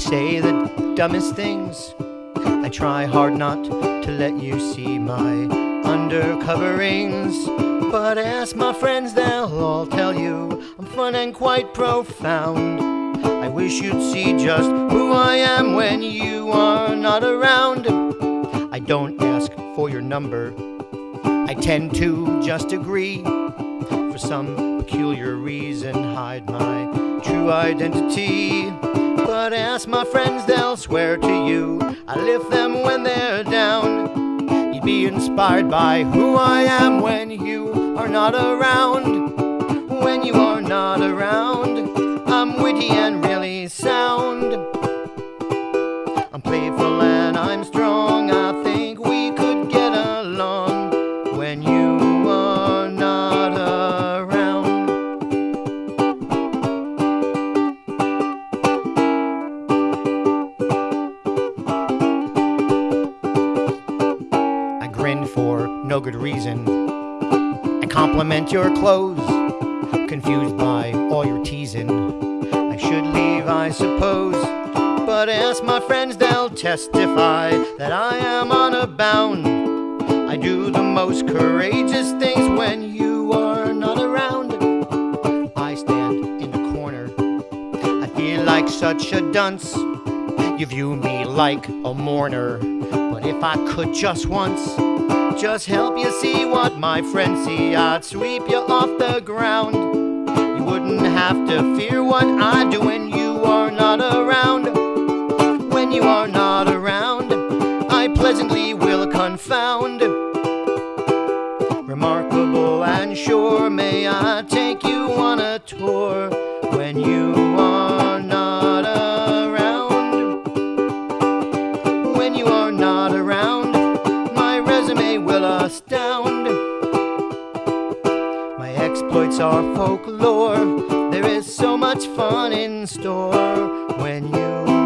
say the dumbest things. I try hard not to let you see my undercoverings. But ask my friends, they'll all tell you I'm fun and quite profound. I wish you'd see just who I am when you are not around. I don't ask for your number, I tend to just agree. For some peculiar reason, hide my true identity. But ask my friends, they'll swear to you I lift them when they're down. You'd be inspired by who I am when you are not around. When you are not around, I'm witty and really sound. I'm playful and I'm strong. For no good reason. I compliment your clothes, confused by all your teasing. I should leave, I suppose. But ask my friends, they'll testify that I am on a bound. I do the most courageous things when you are not around. I stand in the corner. I feel like such a dunce. You view me like a mourner. If I could just once, just help you see what my friends see, I'd sweep you off the ground. You wouldn't have to fear what I do when you are not around. When you are not around, I pleasantly will confound. Remarkable and sure, may I take you on a tour when you exploits are folklore. There is so much fun in store when you